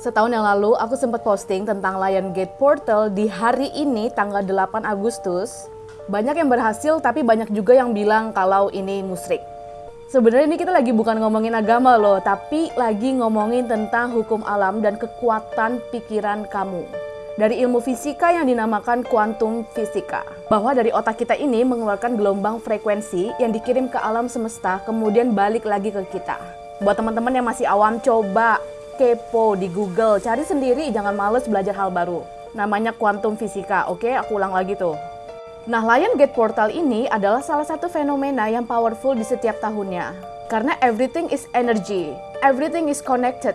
Setahun yang lalu aku sempat posting tentang Lion Gate Portal di hari ini tanggal 8 Agustus. Banyak yang berhasil tapi banyak juga yang bilang kalau ini musrik. Sebenarnya ini kita lagi bukan ngomongin agama loh, tapi lagi ngomongin tentang hukum alam dan kekuatan pikiran kamu. Dari ilmu fisika yang dinamakan kuantum fisika. Bahwa dari otak kita ini mengeluarkan gelombang frekuensi yang dikirim ke alam semesta kemudian balik lagi ke kita. Buat teman-teman yang masih awam coba kepo di Google, cari sendiri, jangan males belajar hal baru. Namanya kuantum fisika, oke? Aku ulang lagi tuh. Nah, Lion Gate Portal ini adalah salah satu fenomena yang powerful di setiap tahunnya. Karena everything is energy, everything is connected.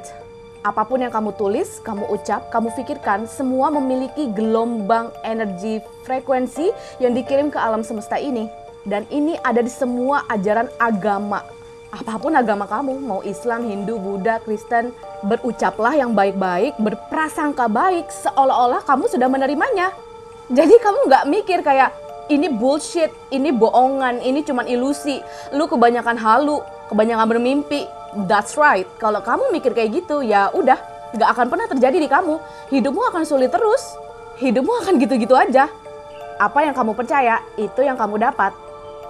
Apa pun yang kamu tulis, kamu ucap, kamu pikirkan, semua memiliki gelombang energi frekuensi yang dikirim ke alam semesta ini. Dan ini ada di semua ajaran agama apa pun agama kamu, mau Islam, Hindu, Buddha, Kristen, berucaplah yang baik-baik, berprasangka baik, seolah-olah kamu sudah menerimanya. Jadi kamu nggak mikir kayak, ini bullshit, ini bohongan, ini cuma ilusi, lu kebanyakan halu, kebanyakan bermimpi. That's right, kalau kamu mikir kayak gitu, ya udah, nggak akan pernah terjadi di kamu. Hidupmu akan sulit terus, hidupmu akan gitu-gitu aja. Apa yang kamu percaya, itu yang kamu dapat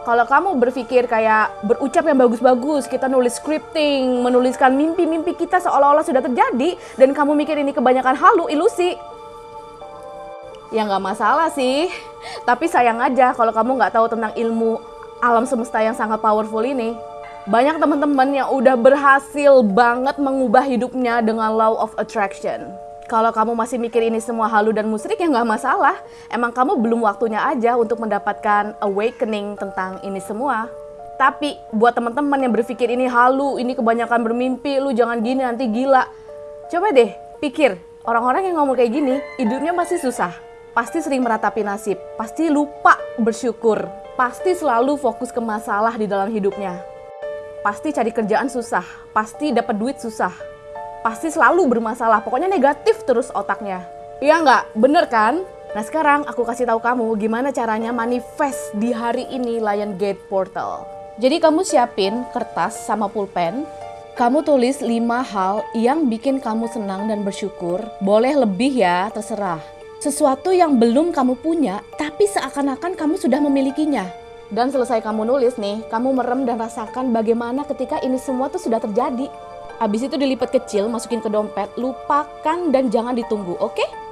kalau kamu berpikir kayak berucap yang bagus-bagus, kita nulis scripting, menuliskan mimpi-mimpi kita seolah-olah sudah terjadi, dan kamu mikir ini kebanyakan halu, ilusi, ya nggak masalah sih. Tapi sayang aja kalau kamu nggak tahu tentang ilmu alam semesta yang sangat powerful ini. Banyak teman-teman yang udah berhasil banget mengubah hidupnya dengan law of attraction. Kalau kamu masih mikir ini semua halu dan musrik ya nggak masalah. Emang kamu belum waktunya aja untuk mendapatkan awakening tentang ini semua. Tapi buat teman-teman yang berpikir ini halu, ini kebanyakan bermimpi, lu jangan gini nanti gila. Coba deh pikir, orang-orang yang ngomong kayak gini, hidupnya pasti susah. Pasti sering meratapi nasib, pasti lupa bersyukur, pasti selalu fokus ke masalah di dalam hidupnya. Pasti cari kerjaan susah, pasti dapat duit susah, pasti selalu bermasalah. Pokoknya negatif terus otaknya. Iya nggak? Bener kan? Nah sekarang aku kasih tahu kamu gimana caranya manifest di hari ini Lion Gate Portal. Jadi kamu siapin kertas sama pulpen, kamu tulis 5 hal yang bikin kamu senang dan bersyukur. Boleh lebih ya, terserah. Sesuatu yang belum kamu punya, tapi seakan-akan kamu sudah memilikinya. Dan selesai kamu nulis nih, kamu merem dan rasakan bagaimana ketika ini semua tuh sudah terjadi. Habis itu dilipat kecil, masukin ke dompet, lupakan dan jangan ditunggu, oke? Okay?